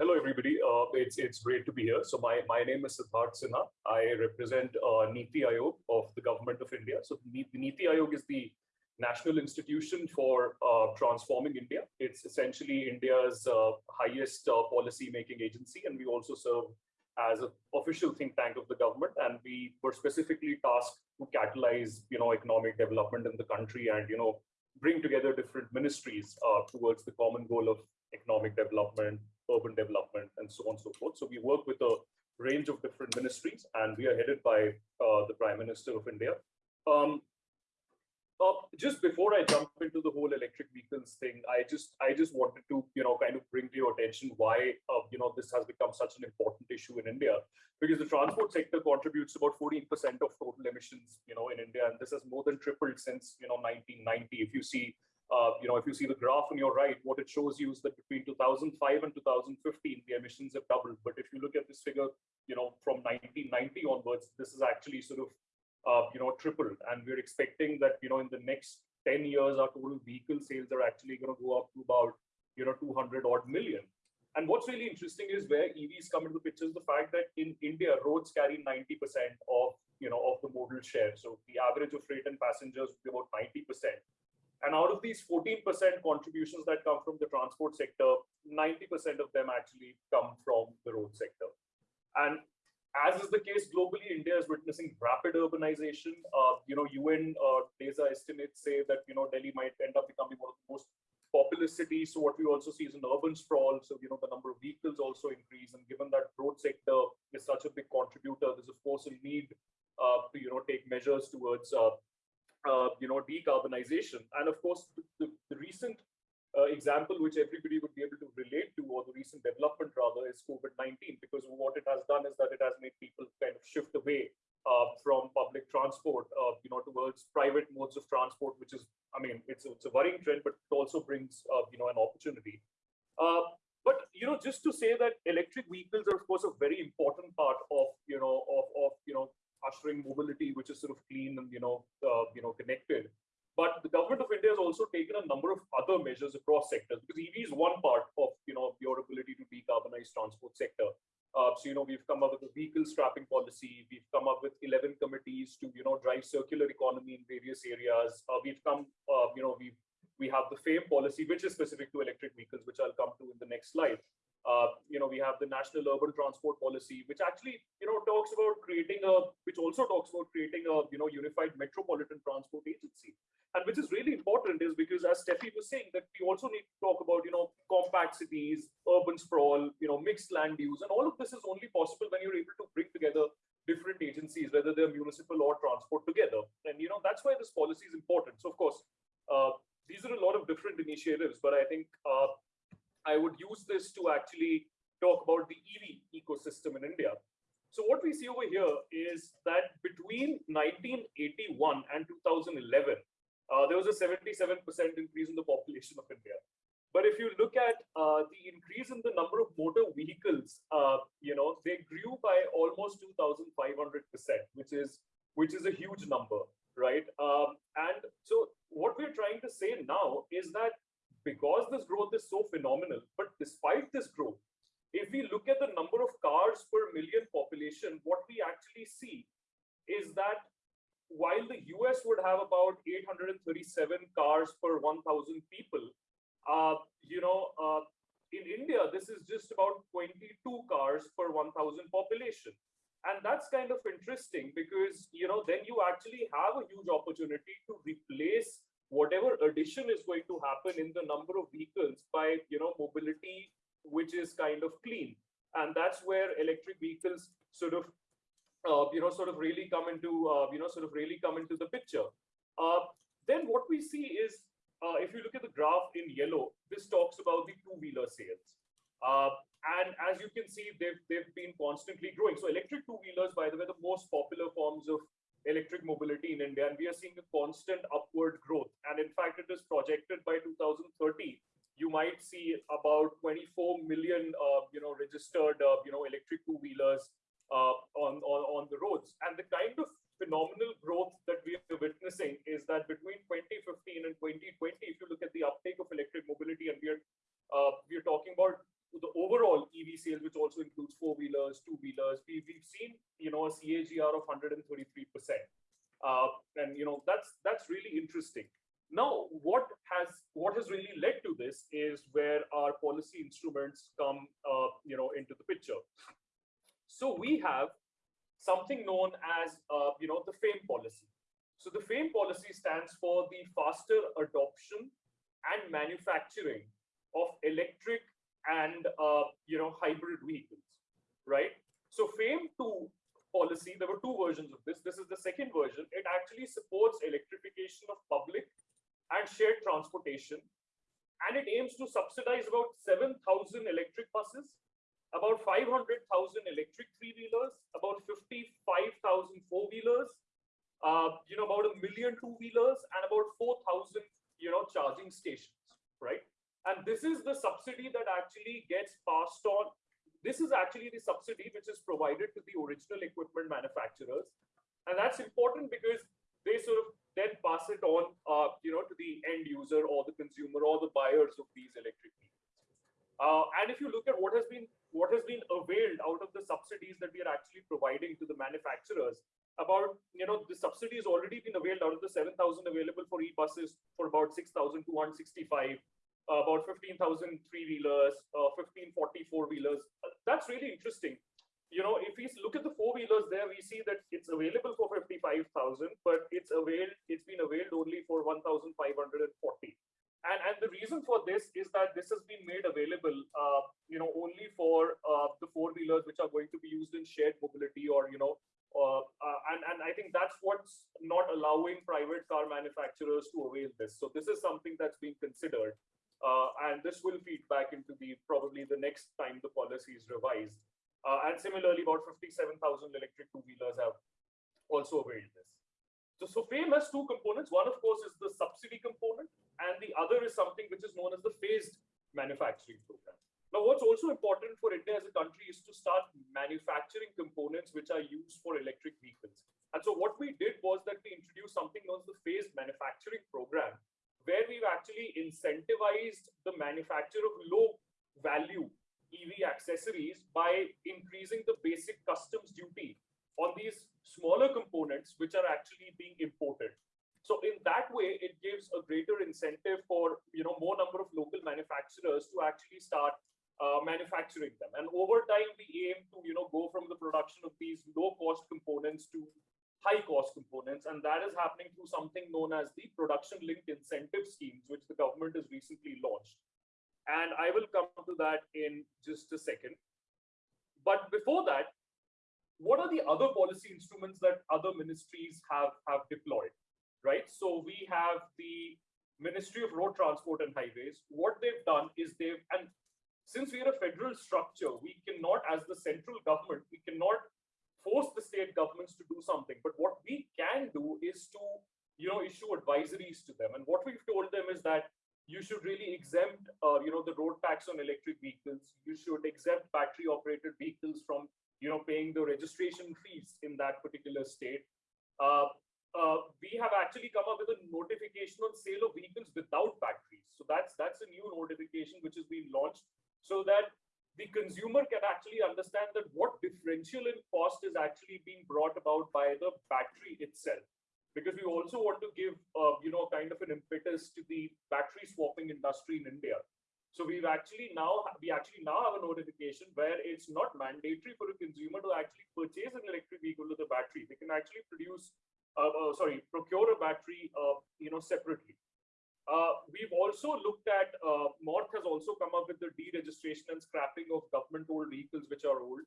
hello, everybody. Uh, it's it's great to be here. So my, my name is Siddharth Sinha. I represent uh, Niti Aayog of the Government of India. So Niti Aayog is the national institution for uh, transforming India. It's essentially India's uh, highest uh, policy-making agency, and we also serve as an official think tank of the government. And we were specifically tasked to catalyze, you know, economic development in the country and, you know, bring together different ministries uh, towards the common goal of economic development, urban development, and so on and so forth. So we work with a range of different ministries, and we are headed by uh, the Prime Minister of India. Um, uh, just before I jump into the whole electric vehicles thing, I just I just wanted to you know kind of bring to your attention why uh, you know this has become such an important issue in India because the transport sector contributes about 14% of total emissions you know in India and this has more than tripled since you know 1990. If you see uh, you know, if you see the graph on your right, what it shows you is that between 2005 and 2015, the emissions have doubled. But if you look at this figure, you know, from 1990 onwards, this is actually sort of, uh, you know, tripled. And we're expecting that, you know, in the next 10 years, our total vehicle sales are actually going to go up to about, you know, 200 odd million. And what's really interesting is where EVs come into the picture is the fact that in India, roads carry 90% of, you know, of the modal share. So the average of freight and passengers would be about 90%. And out of these 14% contributions that come from the transport sector, 90% of them actually come from the road sector. And as is the case globally, India is witnessing rapid urbanization. Uh, you know, UN uh, DESA estimates say that, you know, Delhi might end up becoming one of the most populous cities. So what we also see is an urban sprawl. So, you know, the number of vehicles also increase. And given that road sector is such a big contributor, there's of course a need uh, to, you know, take measures towards uh, you know, decarbonization. And of course, the, the, recent uh, example which everybody would be able to relate to, or the recent development rather, is COVID-19, because what it has done is that it has made people kind of shift away uh, from public transport, uh, you know, towards private modes of transport, which is, I mean, it's, it's a worrying trend, but it also brings, uh, you know, an opportunity. Uh, but you know, just to say that electric vehicles are, of course, a very important part of, you know, of, of you know, ushering mobility, which is sort of clean and you know connected. But the government of India has also taken a number of other measures across sectors because EV is one part of you know your ability to decarbonize transport sector. Uh, so you know we've come up with a vehicle scrapping policy. We've come up with 11 committees to you know drive circular economy in various areas. Uh, we've come uh, you know we we have the FAME policy, which is specific to electric vehicles, which I'll come to in the next slide. Uh, you know, we have the National Urban Transport Policy, which actually, you know, talks about creating a, which also talks about creating a, you know, unified metropolitan transport agency. And which is really important is because as Steffi was saying, that we also need to talk about, you know, compact cities, urban sprawl, you know, mixed land use. And all of this is only possible when you're able to bring together different agencies, whether they're municipal or transport together. And, you know, that's why this policy is important. So of course, uh, these are a lot of different initiatives, but I think uh, I would use this to actually talk about the EV ecosystem in India. So what we see over here is that between 1981 and 2011, uh, there was a 77% increase in the population of India. But if you look at uh, the increase in the number of motor vehicles, uh, you know, they grew by almost 2,500%, which is which is a huge number, right? Um, and so what we're trying to say now is that because this growth is so phenomenal, but despite this growth, if we look at the number of cars per million population, what we actually see is that while the US would have about 837 cars per 1,000 people, uh, you know, uh, in India, this is just about 22 cars per 1,000 population. And that's kind of interesting because, you know, then you actually have a huge opportunity to replace whatever addition is going to happen in the number of vehicles by you know mobility which is kind of clean. And that's where electric vehicles sort of uh, you know sort of really come into uh, you know sort of really come into the picture. Uh, then what we see is uh, if you look at the graph in yellow this talks about the two-wheeler sales. Uh, and as you can see they've they've been constantly growing. So electric two-wheelers by the way the most popular forms of electric mobility in India, and we are seeing a constant upward growth. And in fact, it is projected by 2030, you might see about 24 million, uh, you know, registered, uh, you know, electric two-wheelers uh, on, on on the roads. And the kind of phenomenal growth that we are witnessing is that between 2015 and 2020, if you look at the uptake of electric mobility, and we are uh, we are talking about the overall EV sales, which also includes four-wheelers, two-wheelers, we, we've seen, you know, a CAGR of 133%. Uh, and, you know, that's, that's really interesting. Now, what has what has really led to this is where our policy instruments come, uh, you know, into the picture. So we have something known as, uh, you know, the FAME policy. So the FAME policy stands for the faster adoption and manufacturing of electric and, uh, you know, hybrid vehicles, right? So FAME 2 policy, there were two versions of this. This is the second version. It actually supports electrification of public and shared transportation. And it aims to subsidize about 7,000 electric buses, about 500,000 electric three-wheelers, about 55,000 four-wheelers, uh, you know, about a million two-wheelers and about 4,000, you know, charging stations, right? And this is the subsidy that actually gets passed on. This is actually the subsidy which is provided to the original equipment manufacturers. And that's important because they sort of then pass it on, uh, you know, to the end user or the consumer or the buyers of these electric vehicles. Uh, and if you look at what has been what has been availed out of the subsidies that we are actually providing to the manufacturers, about, you know, the subsidy has already been availed out of the 7,000 available for e-buses for about 6,265, uh, about 15,000 three-wheelers, uh, 1540 four-wheelers. Uh, that's really interesting. You know, if we look at the four-wheelers there, we see that it's available for 55,000, but it's availed, it's been availed only for 1,540. And, and the reason for this is that this has been made available, uh, you know, only for uh, the four-wheelers which are going to be used in shared mobility or, you know, uh, uh, and, and I think that's what's not allowing private car manufacturers to avail this. So this is something that's being considered. Uh, and this will feed back into the probably the next time the policy is revised. Uh, and similarly, about 57,000 electric two-wheelers have also availed this. So, so FAME has two components. One, of course, is the subsidy component, and the other is something which is known as the phased manufacturing program. Now, what's also important for India as a country is to start manufacturing components which are used for electric vehicles. And so what we did was that we introduced something known as the phased manufacturing program, where we've actually incentivized the manufacture of low value EV accessories by increasing the basic customs duty on these smaller components which are actually being imported. So in that way, it gives a greater incentive for you know more number of local manufacturers to actually start uh, manufacturing them. And over time, we aim to you know go from the production of these low cost components to high cost components, and that is happening through something known as the production linked incentive schemes, which the government has recently launched. And I will come to that in just a second. But before that, what are the other policy instruments that other ministries have have deployed? Right. So we have the Ministry of Road Transport and Highways. What they've done is they've and since we are a federal structure, we cannot, as the central government, we cannot force the state governments to do something. But what we can do is to, you know, issue advisories to them. And what we've told them is that you should really exempt, uh, you know, the road tax on electric vehicles. You should exempt battery operated vehicles from, you know, paying the registration fees in that particular state. Uh, uh, we have actually come up with a notification on sale of vehicles without batteries. So that's that's a new notification which has been launched so that the consumer can actually understand that what differential in cost is actually being brought about by the battery itself. Because we also want to give uh, you know kind of an impetus to the battery swapping industry in india. So we've actually now we actually now have a notification where it's not mandatory for a consumer to actually purchase an electric vehicle with a battery. They can actually produce uh, uh, sorry procure a battery uh, you know separately uh, we've also looked at, uh, MoRTH has also come up with the deregistration and scrapping of government-owned vehicles which are old.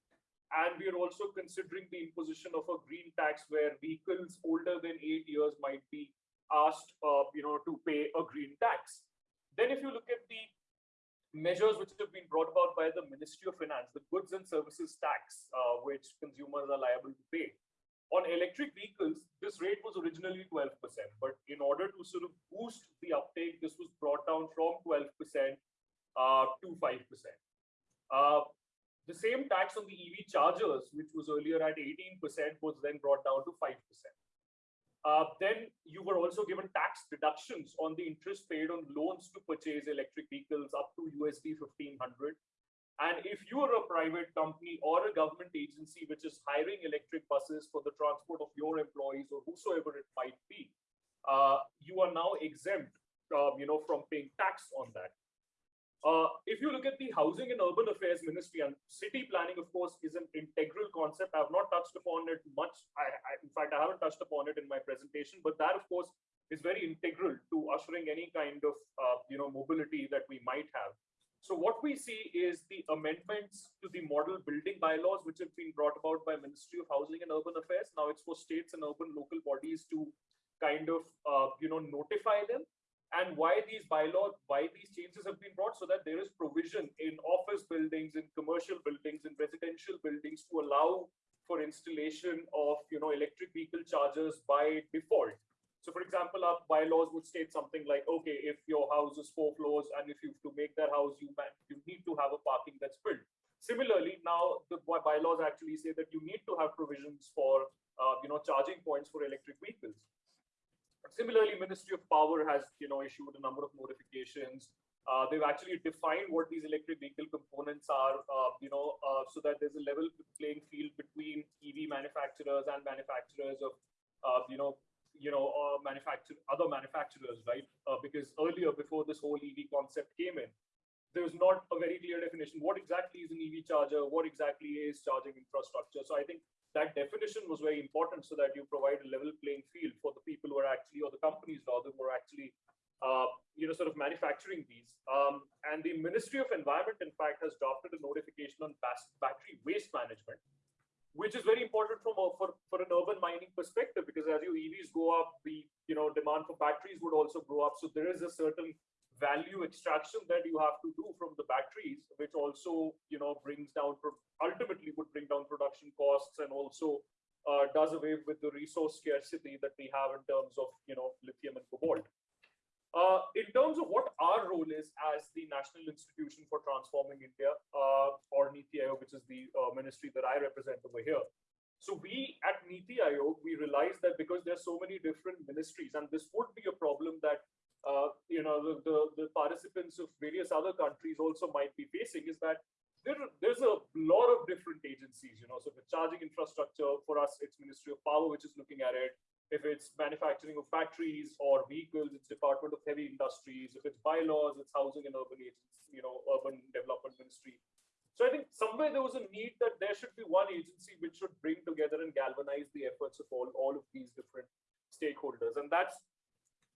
And we are also considering the imposition of a green tax where vehicles older than eight years might be asked, uh, you know, to pay a green tax. Then if you look at the measures which have been brought about by the Ministry of Finance, the goods and services tax, uh, which consumers are liable to pay, on electric vehicles, this rate was originally 12%, but in order to sort of boost the uptake, this was brought down from 12% uh, to 5%. Uh, the same tax on the EV chargers, which was earlier at 18%, was then brought down to 5%. Uh, then you were also given tax deductions on the interest paid on loans to purchase electric vehicles up to USD 1500 And if you are a private company or a government agency which is hiring electric buses for the transport of your employees or whosoever it might be, uh, you are now exempt, uh, you know, from paying tax on that. Uh, if you look at the Housing and Urban Affairs Ministry and city planning, of course, is an integral concept. I've not touched upon it much. I, I, in fact, I haven't touched upon it in my presentation, but that, of course, is very integral to ushering any kind of, uh, you know, mobility that we might have. So what we see is the amendments to the model building bylaws, which have been brought about by Ministry of Housing and Urban Affairs. Now it's for states and urban local bodies to kind of, uh, you know, notify them and why these bylaws, why these changes have been brought so that there is provision in office buildings, in commercial buildings, in residential buildings to allow for installation of, you know, electric vehicle chargers by default. So for example, our bylaws would state something like, okay, if your house is four floors and if you to make that house, you, you need to have a parking that's built. Similarly, now the bylaws actually say that you need to have provisions for, uh, you know, charging points for electric vehicles. Similarly, Ministry of Power has, you know, issued a number of notifications. Uh, they've actually defined what these electric vehicle components are, uh, you know, uh, so that there's a level playing field between EV manufacturers and manufacturers of, uh, you know, you know, uh, manufacture other manufacturers, right? Uh, because earlier, before this whole EV concept came in, there was not a very clear definition. What exactly is an EV charger? What exactly is charging infrastructure? So I think that definition was very important so that you provide a level playing field for the people who are actually, or the companies rather, who are actually, uh, you know, sort of manufacturing these. Um, and the Ministry of Environment, in fact, has drafted a notification on battery waste management, which is very important from a, for, for an urban mining perspective because as your EVs go up, the you know demand for batteries would also grow up. So there is a certain value extraction that you have to do from the batteries, which also you know brings down ultimately would bring down production costs and also uh, does away with the resource scarcity that we have in terms of you know lithium and cobalt. Uh, in terms of what our role is as the National Institution for Transforming India, uh, or NITI Aayog, which is the uh, ministry that I represent over here. So we at NITI Aayog, we realize that because there's so many different ministries, and this would be a problem that uh, you know the, the, the participants of various other countries also might be facing, is that there, there's a lot of different agencies. You know, so the charging infrastructure for us, it's Ministry of Power, which is looking at it if it's manufacturing of factories or vehicles, it's Department of Heavy Industries. If it's bylaws, it's Housing and Urban Agency, you know, Urban Development Ministry. So I think somewhere there was a need that there should be one agency which should bring together and galvanize the efforts of all, all of these different stakeholders. And that's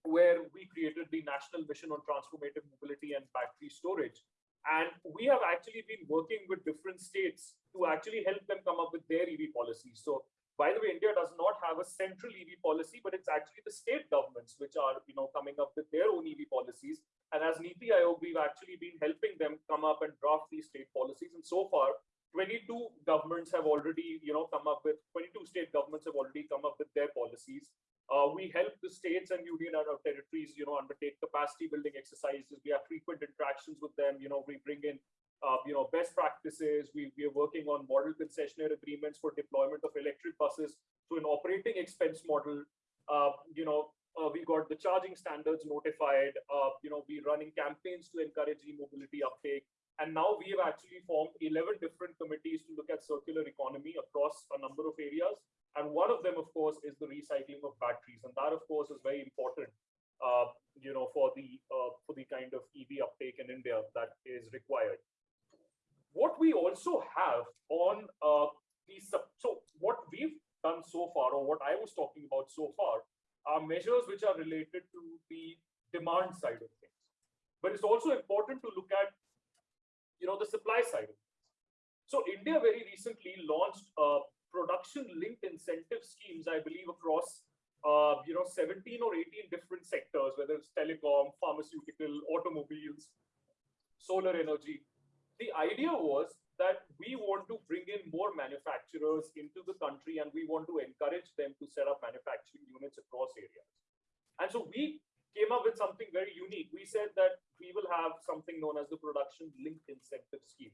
where we created the National Mission on Transformative Mobility and Battery Storage. And we have actually been working with different states to actually help them come up with their EV policies. So by the way, India does not have a central EV policy, but it's actually the state governments which are, you know, coming up with their own EV policies. And as NITI Aayog, we've actually been helping them come up and draft these state policies. And so far, 22 governments have already, you know, come up with 22 state governments have already come up with their policies. Uh, we help the states and union and our territories, you know, undertake capacity building exercises. We have frequent interactions with them. You know, we bring in uh, you know, best practices. We, we are working on model concessionaire agreements for deployment of electric buses to an operating expense model. Uh, you know, uh, we got the charging standards notified. Uh, you know, we're running campaigns to encourage e-mobility uptake. And now we have actually formed 11 different committees to look at circular economy across a number of areas. And one of them, of course, is the recycling of batteries. And that, of course, is very important, uh, you know, for the uh, for the kind of EV uptake in India that is required. What we also have on uh, these, so what we've done so far, or what I was talking about so far, are measures which are related to the demand side of things. But it's also important to look at, you know, the supply side. So India very recently launched uh, production-linked incentive schemes, I believe, across uh, you know 17 or 18 different sectors, whether it's telecom, pharmaceutical, automobiles, solar energy the idea was that we want to bring in more manufacturers into the country and we want to encourage them to set up manufacturing units across areas. And so we came up with something very unique. We said that we will have something known as the production linked incentive scheme,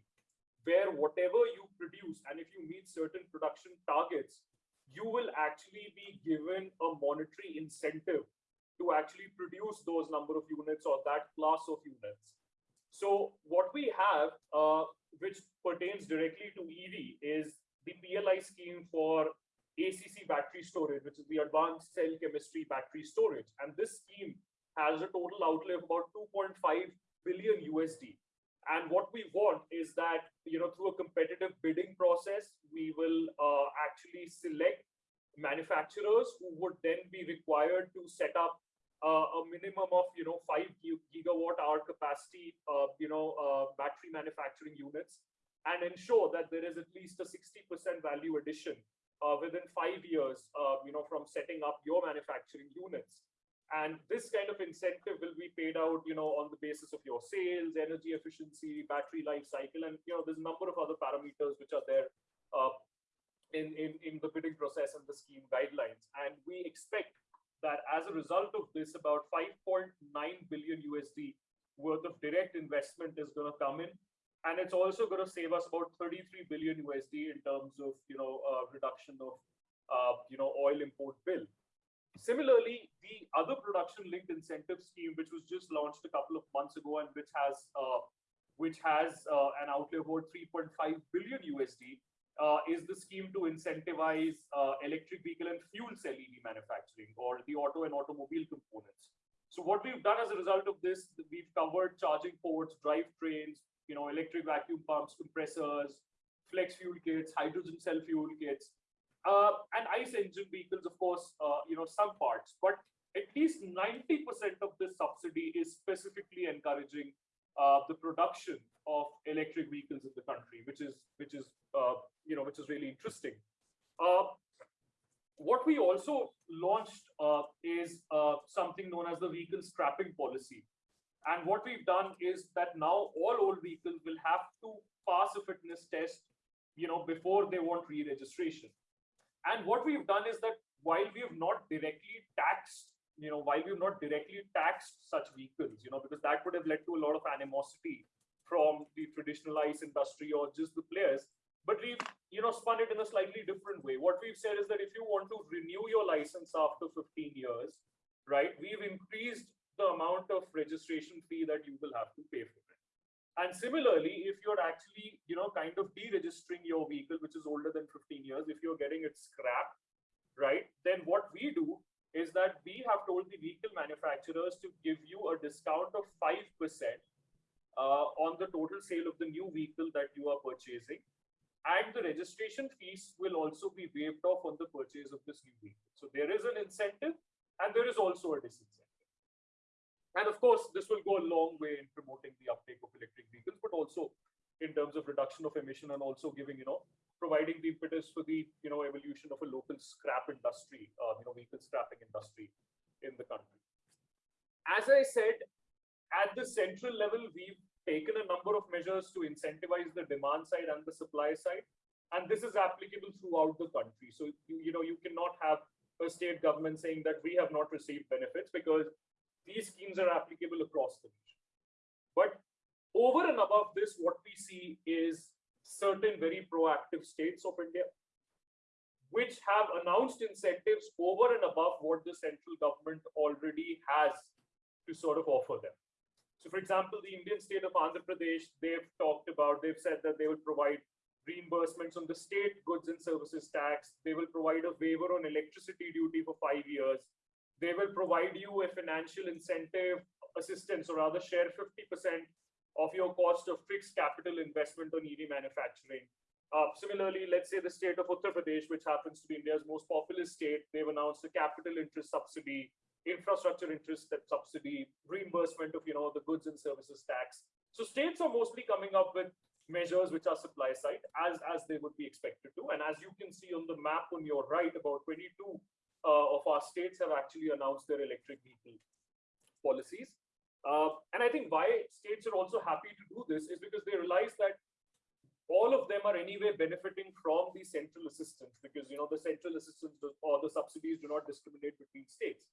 where whatever you produce and if you meet certain production targets, you will actually be given a monetary incentive to actually produce those number of units or that class of units So what we have, uh, which pertains directly to EV, is the PLI scheme for ACC battery storage, which is the advanced cell chemistry battery storage. And this scheme has a total outlay of about 2.5 billion USD. And what we want is that, you know, through a competitive bidding process, we will uh, actually select manufacturers who would then be required to set up a minimum of, you know, five gigawatt hour capacity, uh, you know, uh, battery manufacturing units and ensure that there is at least a 60% value addition uh, within five years, uh, you know, from setting up your manufacturing units. And this kind of incentive will be paid out, you know, on the basis of your sales, energy efficiency, battery life cycle, and you know, there's a number of other parameters which are there uh, in, in in the bidding process and the scheme guidelines. And we expect that as a result of this, about 5.9 billion USD worth of direct investment is going to come in and it's also going to save us about 33 billion USD in terms of you know uh, reduction of uh, you know oil import bill. Similarly, the other production-linked incentive scheme, which was just launched a couple of months ago and which has uh, which has uh, an outlay of about 3.5 billion USD, uh, is the scheme to incentivize uh, electric vehicle and fuel cell EV manufacturing or the auto and automobile components. So what we've done as a result of this, we've covered charging ports, drivetrains, you know, electric vacuum pumps, compressors, flex fuel kits, hydrogen cell fuel kits, uh, and ICE engine vehicles, of course, uh, you know, some parts, but at least 90% of this subsidy is specifically encouraging uh, the production of electric vehicles in the country, which is, which is, uh, you know, which is really interesting. Uh, what we also launched uh, is something known as the vehicle scrapping policy. And what we've done is that now all old vehicles will have to pass a fitness test, you know, before they want re-registration. And what we've done is that while we have not directly taxed, you know, while we've not directly taxed such vehicles, you know, because that would have led to a lot of animosity from the traditional ICE industry or just the players. But we've, you know, spun it in a slightly different way. What we've said is that if you want to renew your license after 15 years, right, we've increased the amount of registration fee that you will have to pay for it. And similarly, if you're actually, you know, kind of deregistering your vehicle, which is older than 15 years, if you're getting it scrapped, right, then what we do is that we have told the vehicle manufacturers to give you a discount of 5% uh, on the total sale of the new vehicle that you are purchasing. And the registration fees will also be waived off on the purchase of this new vehicle. So there is an incentive and there is also a disincentive. And of course, this will go a long way in promoting the uptake of electric vehicles, but also in terms of reduction of emission and also giving, you know, providing the impetus for the, you know, evolution of a local scrap industry, uh, you know, vehicle scrapping industry in the country. As I said, at the central level, we've taken a number of measures to incentivize the demand side and the supply side. And this is applicable throughout the country. So, you, you know, you cannot have a state government saying that we have not received benefits because these schemes are applicable across the region. But over and above this, what we see is certain very proactive states of India, which have announced incentives over and above what the central government already has to sort of offer them. So for example, the Indian state of Andhra Pradesh, they've talked about, they've said that they will provide reimbursements on the state goods and services tax. They will provide a waiver on electricity duty for five years. They will provide you a financial incentive assistance or rather share 50% of your cost of fixed capital investment on EV manufacturing. Uh, similarly, let's say the state of Uttar Pradesh, which happens to be India's most populous state, they've announced a capital interest subsidy, infrastructure interest that subsidy, reimbursement of you know the goods and services tax. So states are mostly coming up with measures which are supply side as as they would be expected to. And as you can see on the map on your right, about 22 uh, of our states have actually announced their electric vehicle policies. Uh, and I think why states are also happy to do this is because they realize that all of them are anyway benefiting from the central assistance because you know the central assistance or the subsidies do not discriminate between states.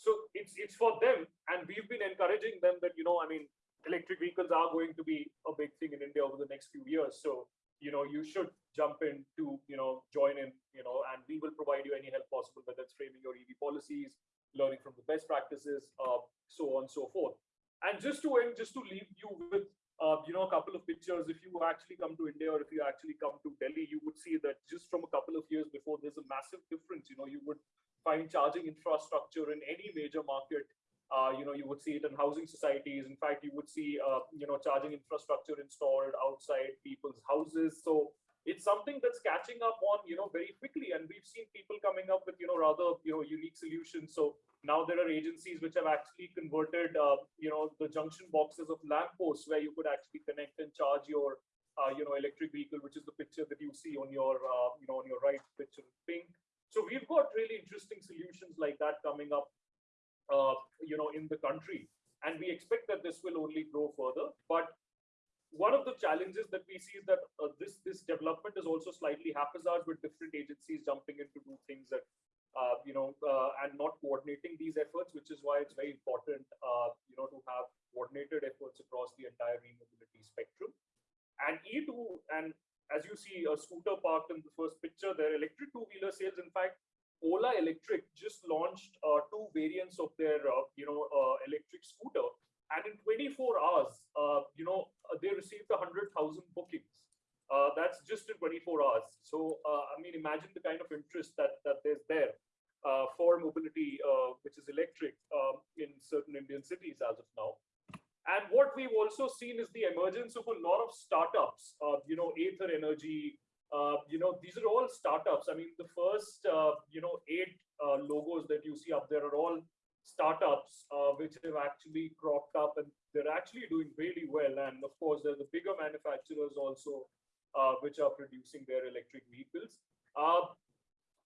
So it's it's for them, and we've been encouraging them that you know I mean electric vehicles are going to be a big thing in India over the next few years. So you know you should jump in to you know join in you know and we will provide you any help possible whether it's framing your ev policies learning from the best practices uh, so on and so forth And just to end, just to leave you with uh, you know, a couple of pictures. If you actually come to India or if you actually come to Delhi, you would see that just from a couple of years before, there's a massive difference. You know, you would find charging infrastructure in any major market. Uh, you know, you would see it in housing societies. In fact, you would see, uh, you know, charging infrastructure installed outside people's houses. So it's something that's catching up on, you know, very quickly. And we've seen people coming up with, you know, rather, you know, unique solutions. So now there are agencies which have actually converted, uh, you know, the junction boxes of lampposts where you could actually connect and charge your, uh, you know, electric vehicle, which is the picture that you see on your, uh, you know, on your right picture pink. So we've got really interesting solutions like that coming up, uh, you know, in the country. And we expect that this will only grow further. But one of the challenges that we see is that uh, this this development is also slightly haphazard with different agencies jumping in to do things that uh, you know, uh, and not coordinating these efforts, which is why it's very important, uh, you know, to have coordinated efforts across the entire e-mobility spectrum. And E2, and as you see a scooter parked in the first picture, their electric two-wheeler sales, in fact, Ola Electric just launched uh, two variants of their, uh, you know, uh, electric scooter. And in 24 hours, you know, they received 100,000 bookings. Uh, that's just in 24 hours. So, uh, I mean, imagine the kind of interest that, that there's there uh, for mobility, uh, which is electric um, in certain Indian cities as of now. Also seen is the emergence of a lot of startups, uh, you know, Ather Energy, uh, you know, these are all startups. I mean, the first, you know, eight logos that you see up there are all startups which have actually cropped up and they're actually doing really well. And of course, there's the bigger manufacturers also uh, which are producing their electric vehicles.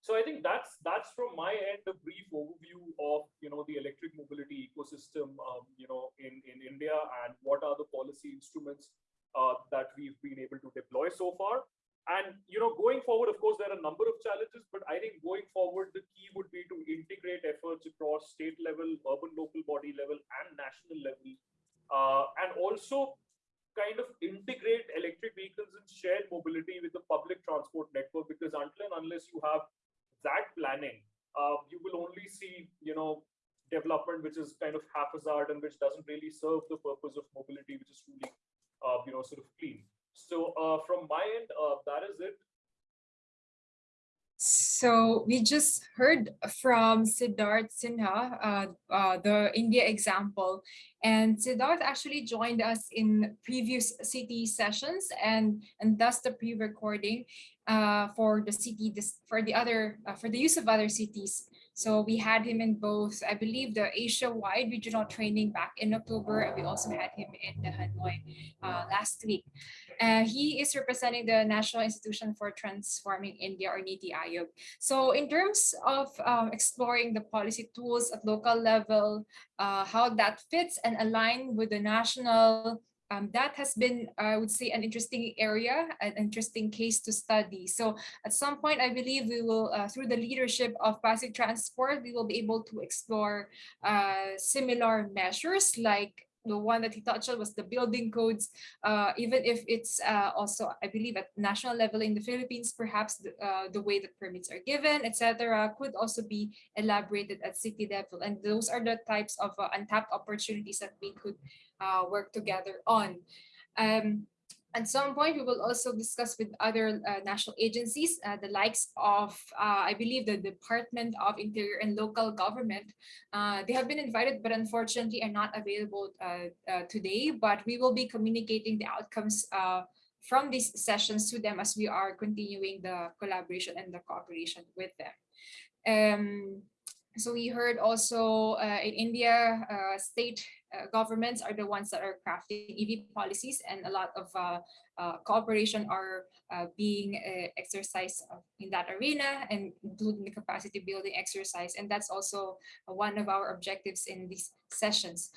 So I think that's that's from my end a brief overview of you know the electric mobility ecosystem um, you know in in India and what are the policy instruments uh, that we've been able to deploy so far. And you know going forward, of course, there are a number of challenges, but I think going forward the key would be to integrate efforts across state level, urban local body level, and national level, uh, and also kind of integrate electric vehicles and shared mobility with the public transport network because until and unless you have that planning, uh, you will only see, you know, development which is kind of haphazard and which doesn't really serve the purpose of mobility, which is truly, uh, you know, sort of clean. So uh, from my end, uh, that is it. So we just heard from Siddharth Sinha, uh, uh, the India example, and Siddharth actually joined us in previous CT sessions and, and thus the pre-recording uh, for the city, this, for the other, uh, for the use of other cities. So we had him in both, I believe, the Asia-wide regional training back in October, and we also had him in the Hanoi uh, last week. Uh, he is representing the National Institution for Transforming India or NITI Aayog. So in terms of um, exploring the policy tools at local level, uh, how that fits and align with the national um, that has been, I would say, an interesting area, an interesting case to study. So at some point, I believe we will, uh, through the leadership of Pasig Transport, we will be able to explore uh, similar measures like the one that he touched on was the building codes, uh, even if it's uh, also, I believe, at national level in the Philippines, perhaps the, uh, the way that permits are given, etc., could also be elaborated at city level. And those are the types of uh, untapped opportunities that we could uh, work together on. Um, at some point, we will also discuss with other uh, national agencies, uh, the likes of, uh, I believe, the Department of Interior and Local Government. Uh, they have been invited, but unfortunately are not available uh, uh, today, but we will be communicating the outcomes from these sessions to them as we are continuing the collaboration and the cooperation with them. Um, so we heard also in India, state uh, governments are the ones that are crafting EV policies and a lot of uh, uh, cooperation are uh, being uh, exercised in that arena and including the capacity building exercise. And that's also one of our objectives in these sessions.